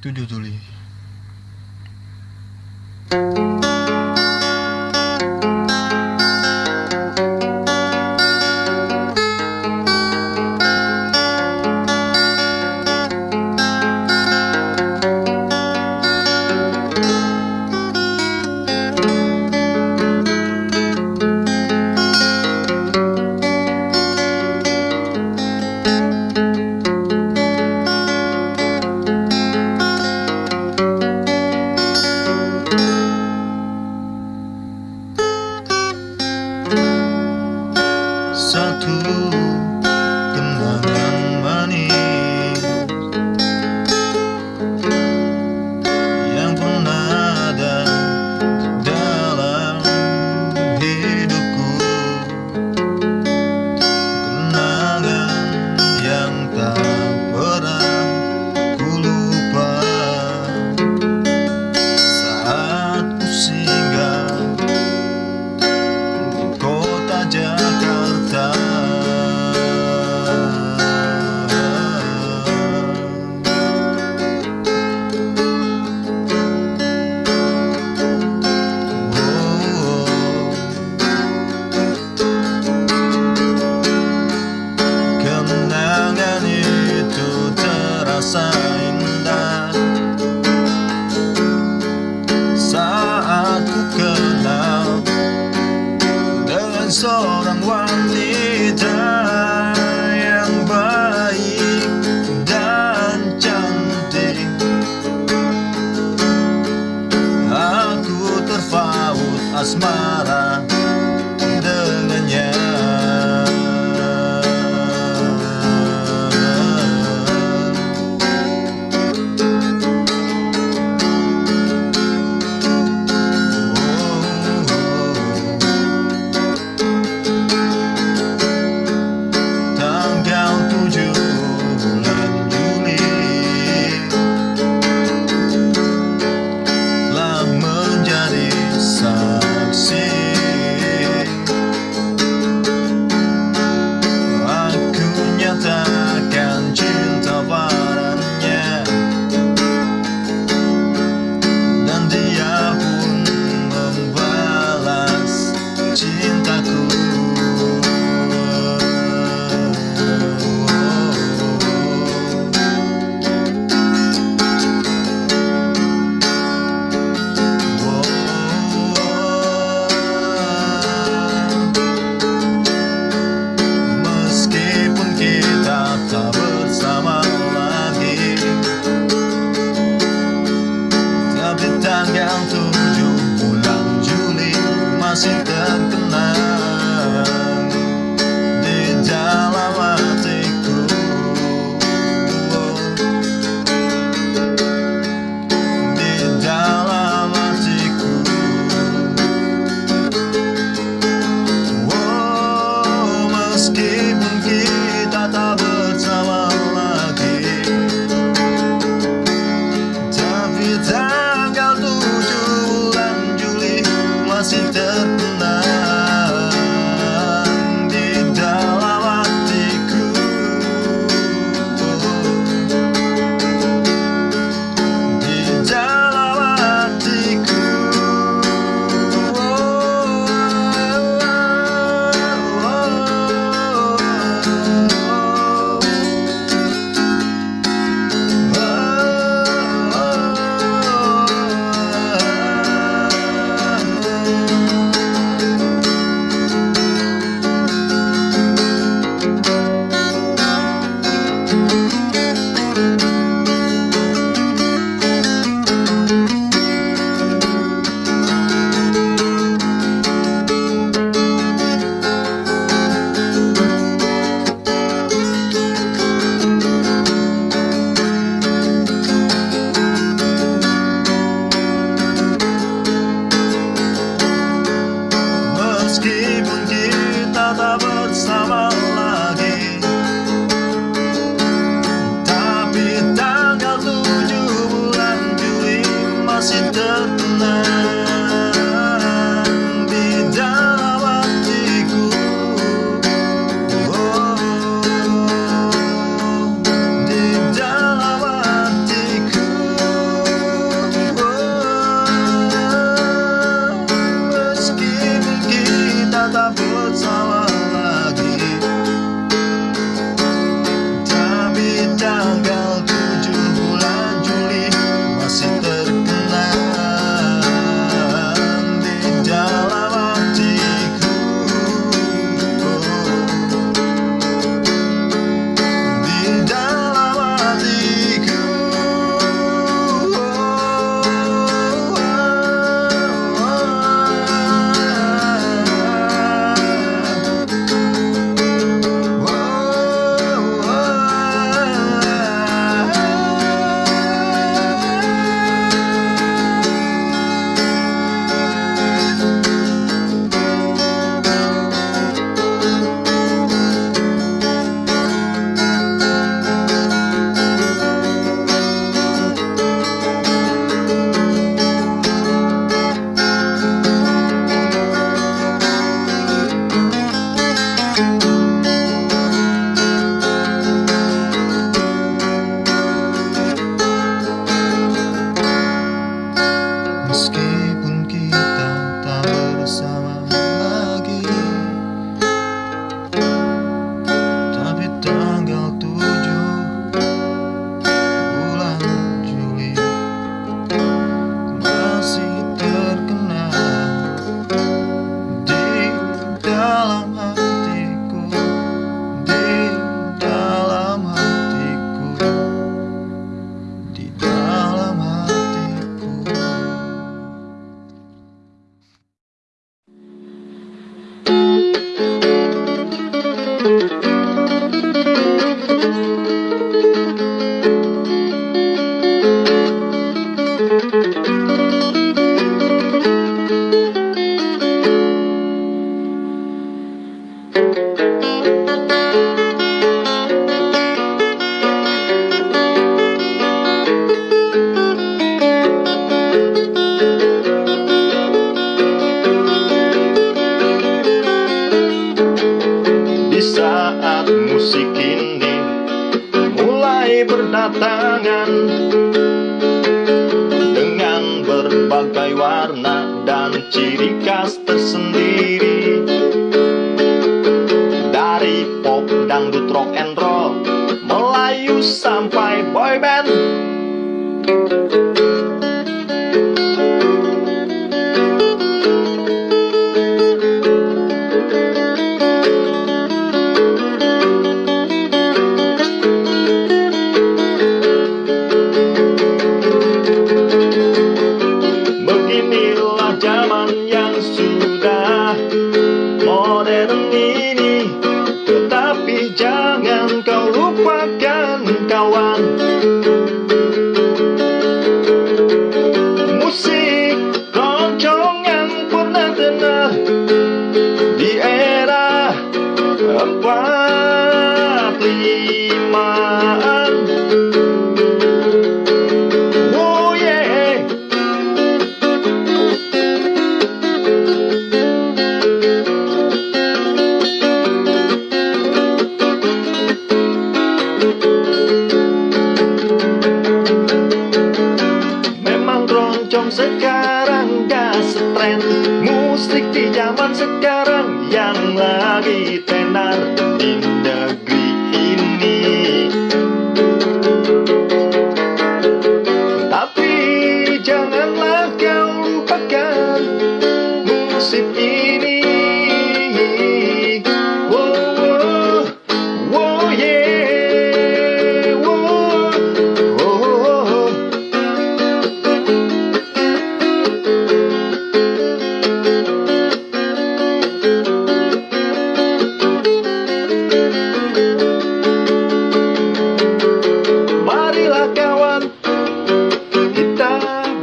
Tujuh tuli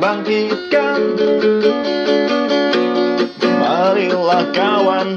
bangkitkan. Marilah kawan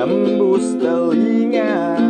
Menembus telinga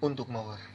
untuk Mawar.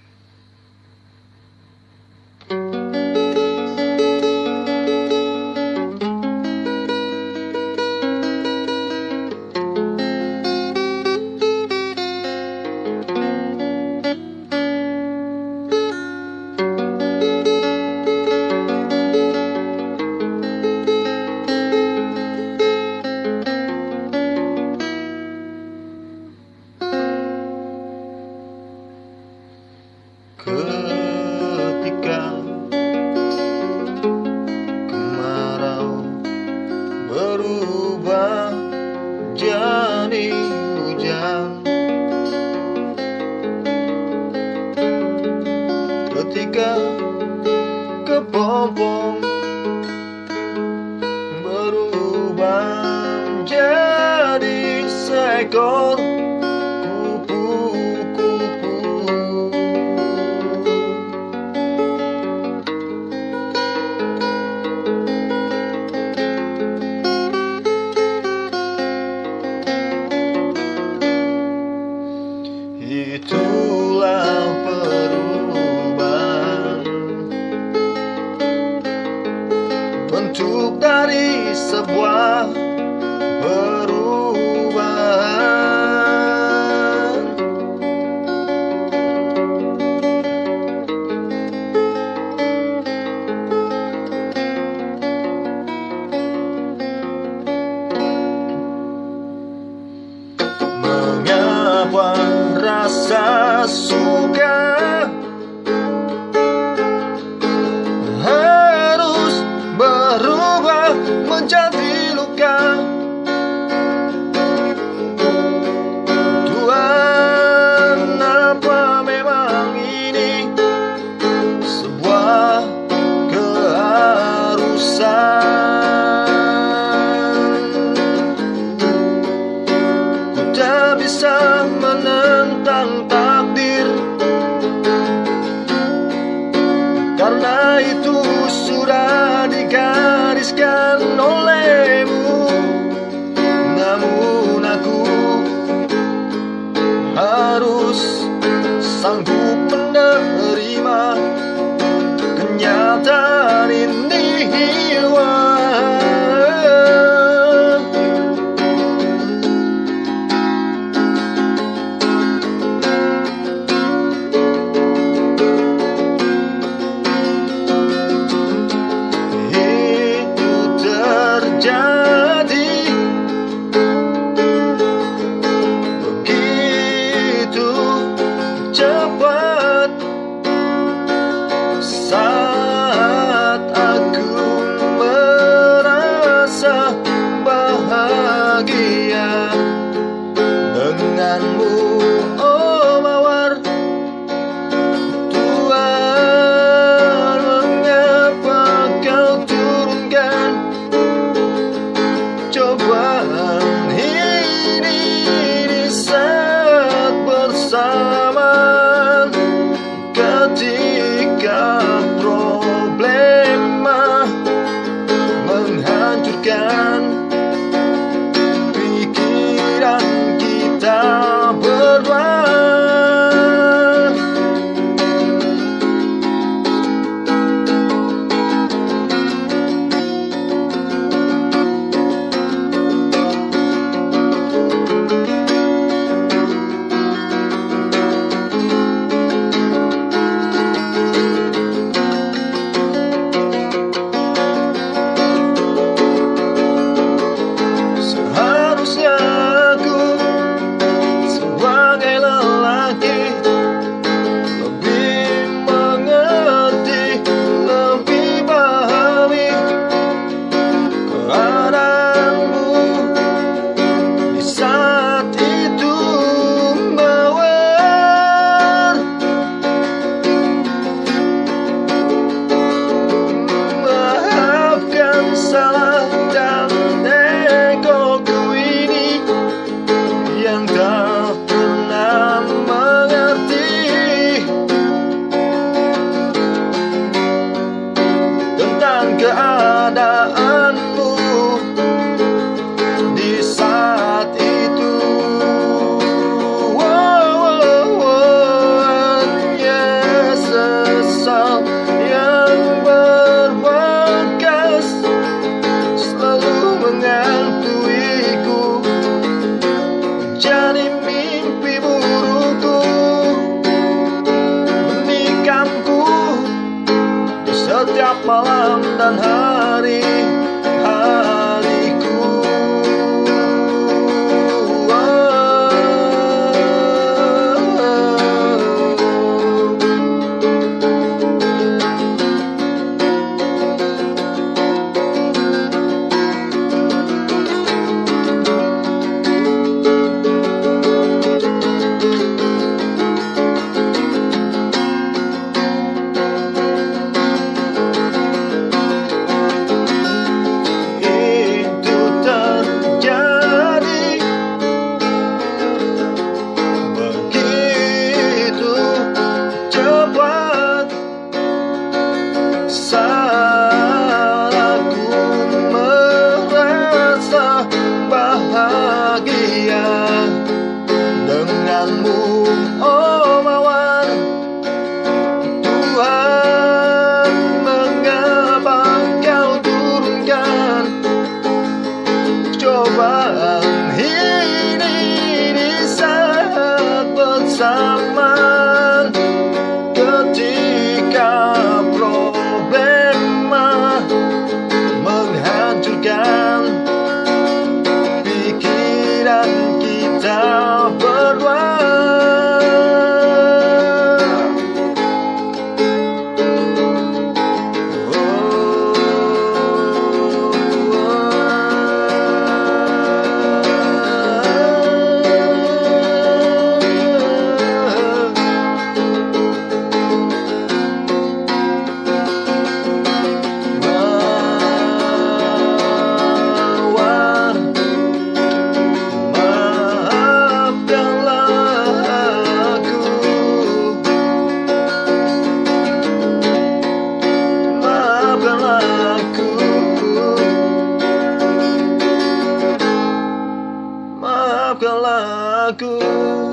Aku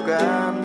капкан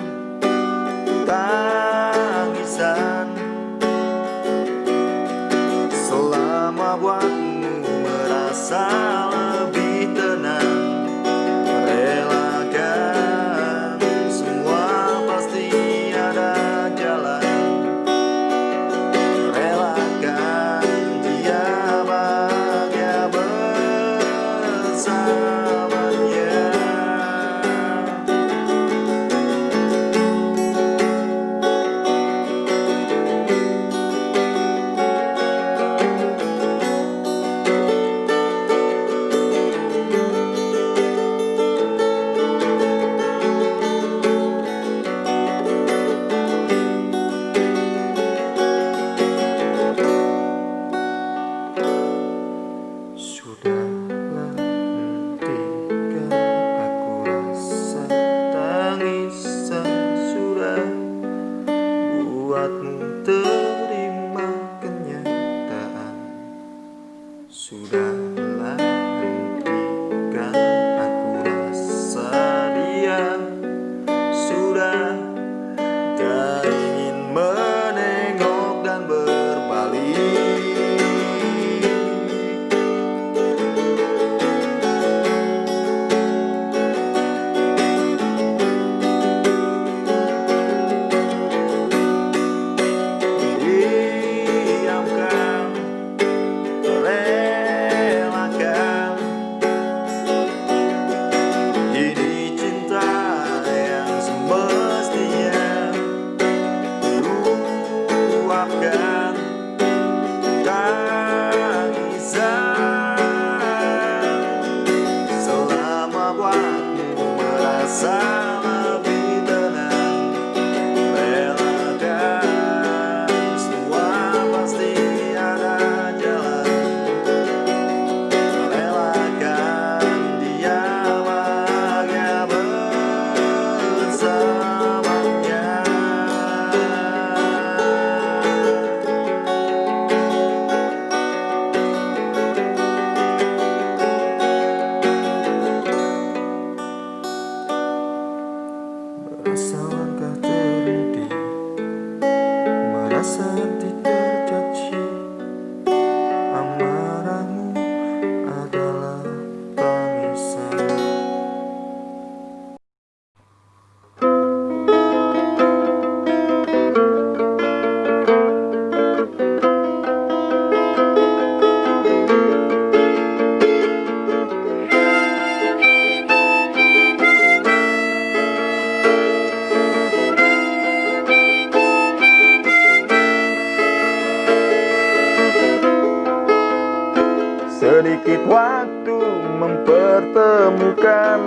Sedikit waktu mempertemukan.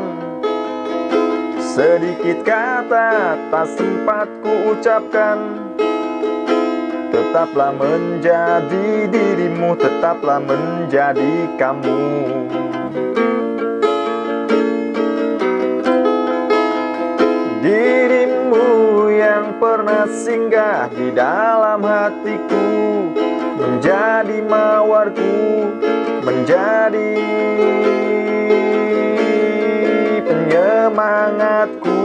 Sedikit kata tak sempat ku ucapkan Tetaplah menjadi dirimu Tetaplah menjadi kamu. Dirimu yang pernah singgah di dalam hatiku Menjadi mawarku Menjadi penyemangatku.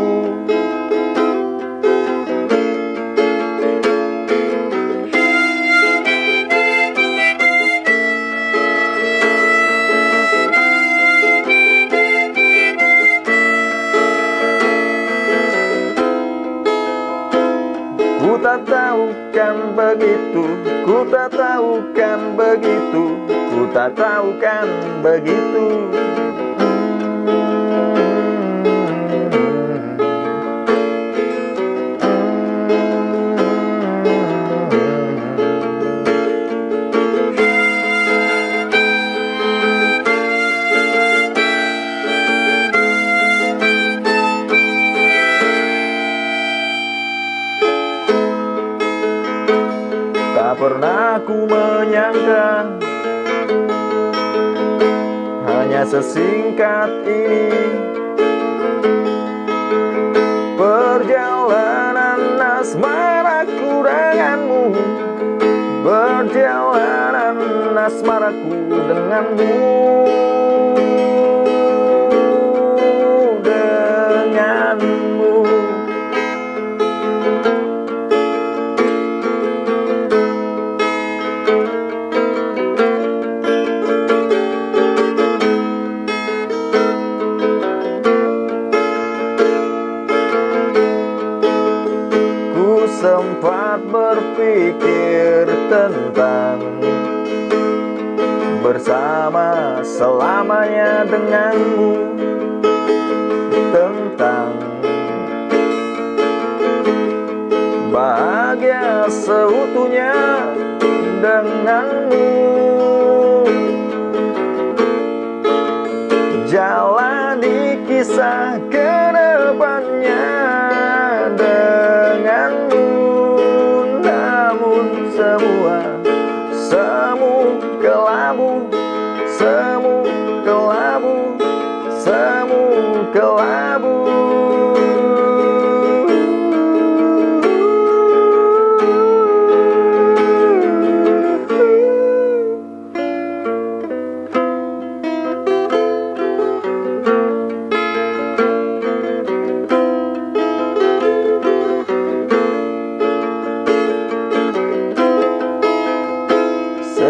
Ku tak tahu kan begitu Ku tak tahu kan begitu Ku tak tahu kan begitu indah Hanya sesingkat ini Perjalanan asmaraku denganmu Perjalanan asmaraku denganmu. Selamanya denganmu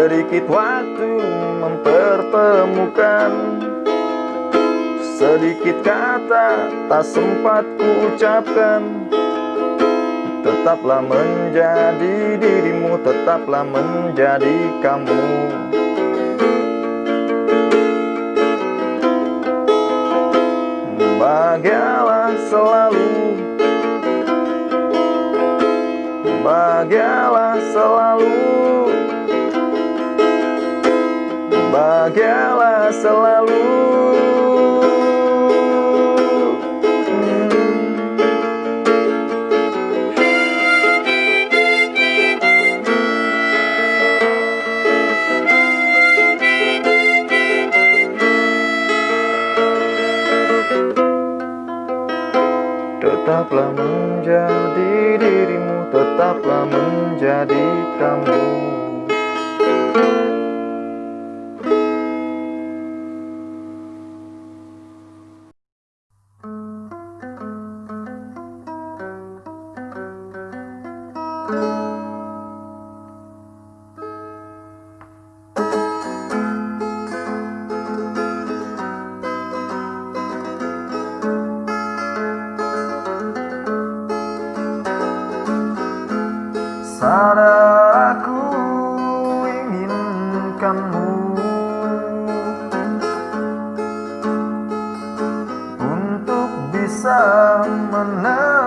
Sedikit waktu mempertemukan. Sedikit kata tak sempat ku ucapkan Tetaplah menjadi dirimu Tetaplah menjadi kamu. Bahagialah selalu. Bahagialah selalu bahagialah selalu. Tetaplah menjadi dirimu Tetaplah menjadi kamu bisa menerimaku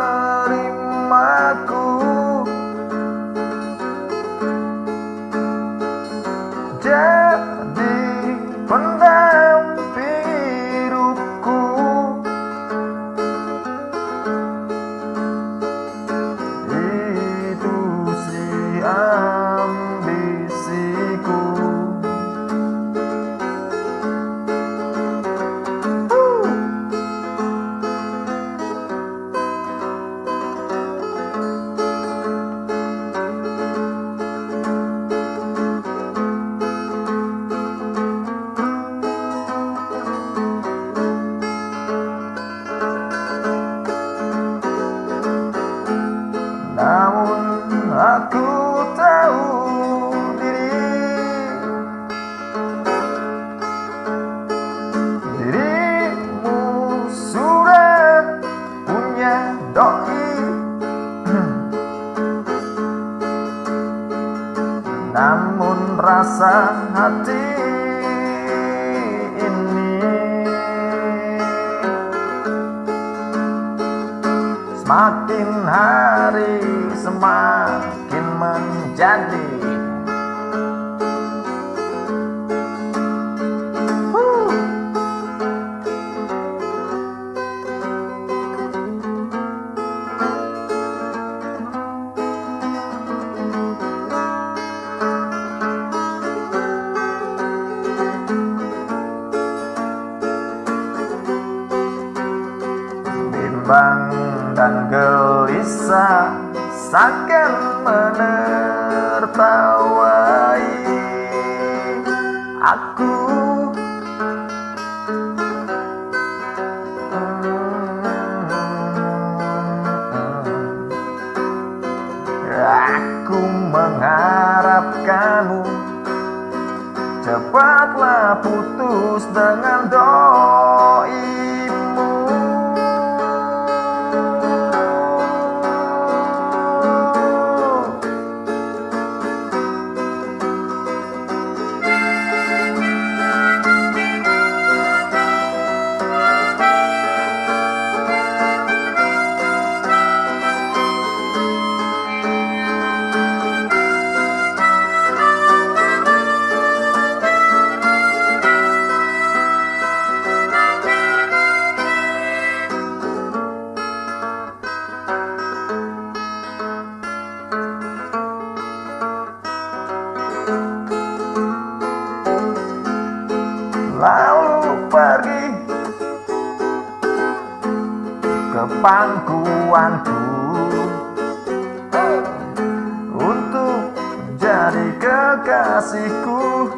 Wahai kekasihku.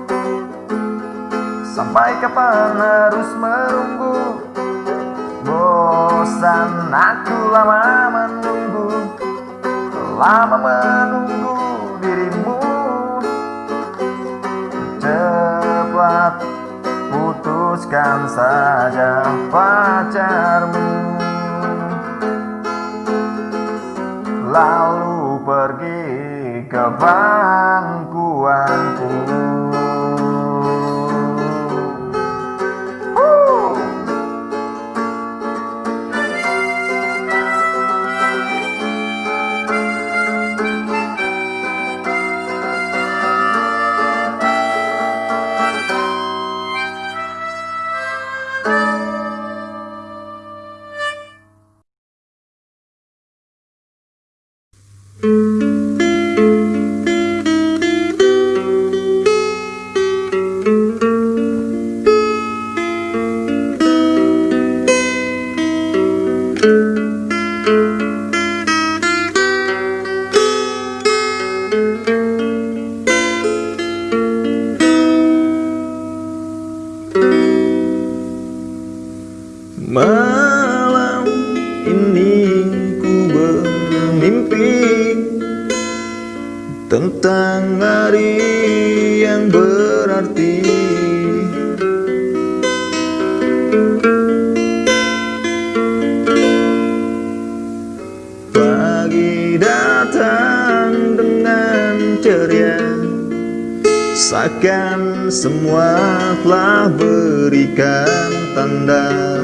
Sampai kapan harus menunggu? Bosan aku lama menunggu Lama menunggu dirimu. Cepat putuskan saja pacarmu. Lalu pergi kebangkuanku. akan semua telah berikan tanda